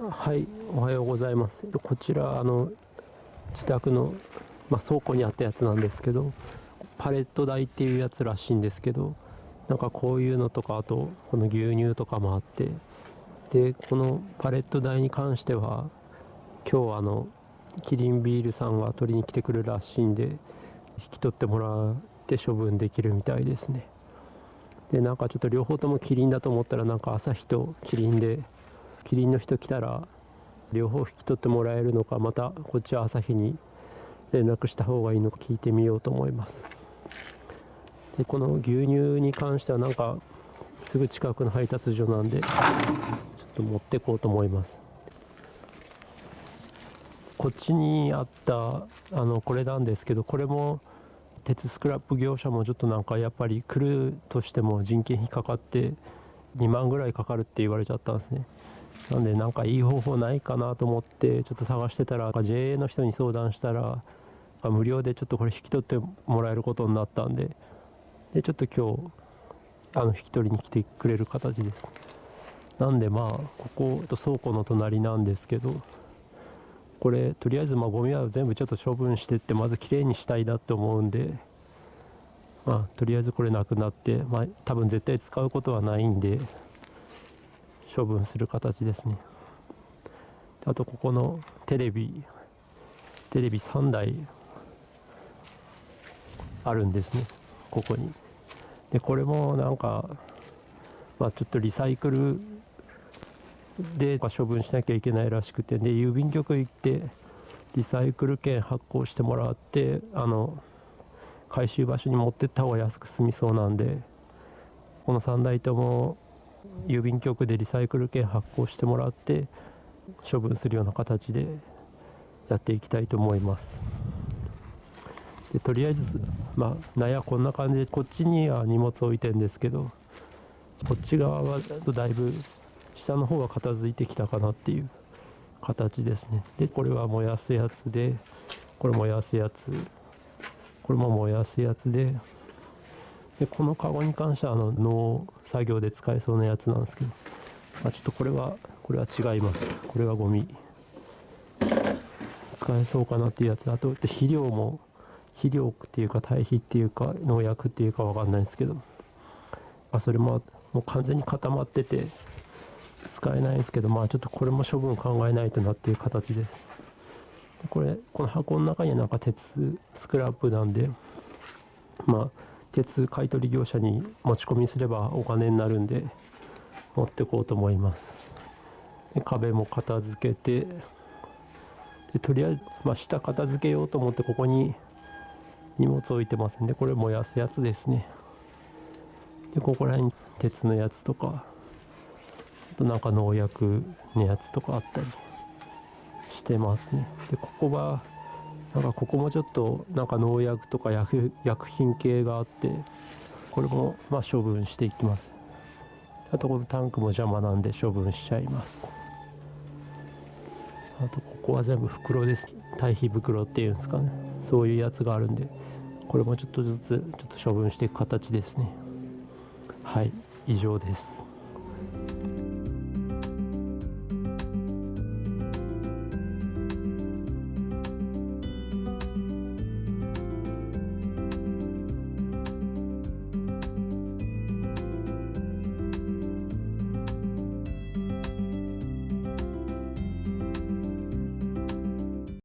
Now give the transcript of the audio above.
はいおはようございます。こちらあの自宅の、まあ、倉庫にあったやつなんですけどパレット台っていうやつらしいんですけどなんかこういうのとかあとこの牛乳とかもあってでこのパレット台に関しては今日あのキリンビールさんが取りに来てくるらしいんで引き取ってもらって処分できるみたいですね。でなんかちょっと両方ともキリンだと思ったらなんか朝日とキリンでキリンの人来たら両方引き取ってもらえるのかまたこっちは朝日に連絡した方がいいのか聞いてみようと思います。でこの牛乳に関してはなんかすぐ近くの配達所なんでちょっと持ってこうと思います。こっちにあったあのこれなんですけどこれも鉄スクラップ業者もちょっとなんかやっぱり来るとしても人件費かかって2万ぐらいかかるって言われちゃったんですね。なんでなんかいい方法ないかなと思ってちょっと探してたら JA の人に相談したら無料でちょっとこれ引き取ってもらえることになったんででちょっと今日あの引き取りに来てくれる形です。なんでまあここ倉庫の隣なんですけどこれとりあえずまあゴミは全部ちょっと処分してってまずきれいにしたいなって思うんでまあとりあえずこれなくなってまあ多分絶対使うことはないんで処分する形ですね。あとここのテレビテレビ3台あるんですね。ここに。でこれもなんかまあちょっとリサイクルで処分しなきゃいけないらしくて。で郵便局行ってリサイクル券発行してもらってあの回収場所に持ってった方が安く済みそうなんでこの3台とも郵便局でリサイクル券発行してもらって処分するような形でやっていきたいと思います。でとりあえずまあ納屋こんな感じでこっちには荷物置いてんですけどこっち側はだいぶ下の方が片付いてきたかなっていう形ですね。でこれは燃やすやつでこれ燃やすやつこれも燃やすやつで。でこのカゴに関してはあの農作業で使えそうなやつなんですけど、まあ、ちょっとこれはこれは違います。これはゴミ。使えそうかなっていうやつ。あと肥料も肥料っていうか堆肥っていうか農薬っていうか分かんないですけど、まあ、それももう完全に固まってて使えないんですけど。まあちょっとこれも処分考えないとなっていう形です。これこの箱の中にはなんか鉄スクラップなんでまあ鉄買取業者に持ち込みすればお金になるんで持ってこうと思います。で壁も片付けてでとりあえず、まあ、下片付けようと思ってここに荷物置いてますんでこれ燃やすやつですね。でここら辺鉄のやつとかあとなんか農薬のやつとかあったり。してますね。でここがなんかここもちょっとなんか農薬とか薬薬品系があってこれもまあ処分していきます。あとこのタンクも邪魔なんで処分しちゃいます。あとここは全部袋です。堆肥袋っていうんですかね。そういうやつがあるんでこれもちょっとずつちょっと処分していく形ですね。はい以上です。